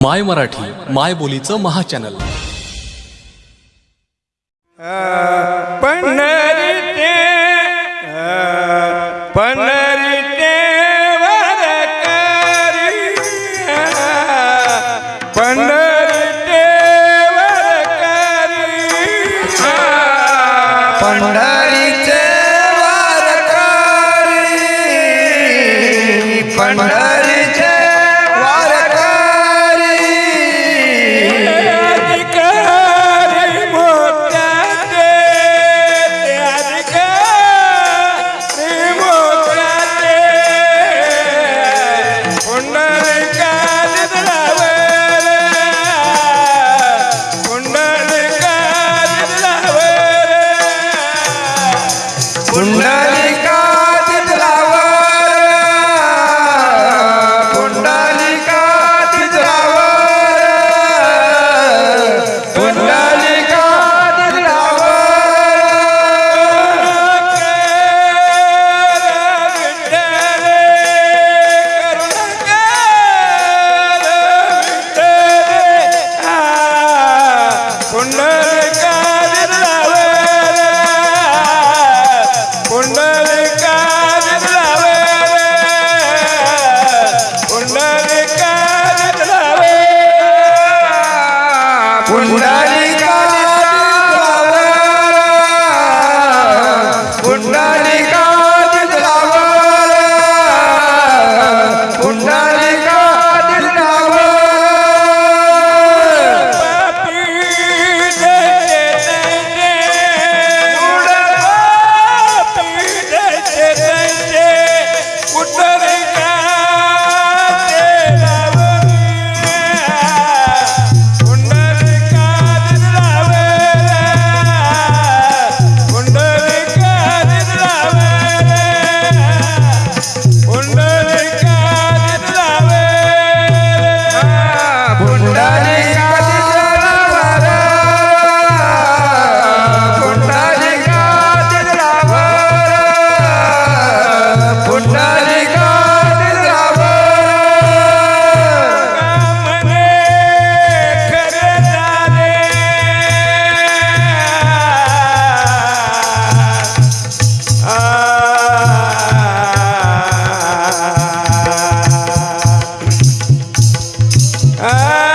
माय मराठी माय बोलीचं महाचॅनल. पंढरीचे पंढरीचे वरकरी पंढरीचे वरकरी पंढरीचे वारकरी पंढरीचे ഉണ്ടായി な Ah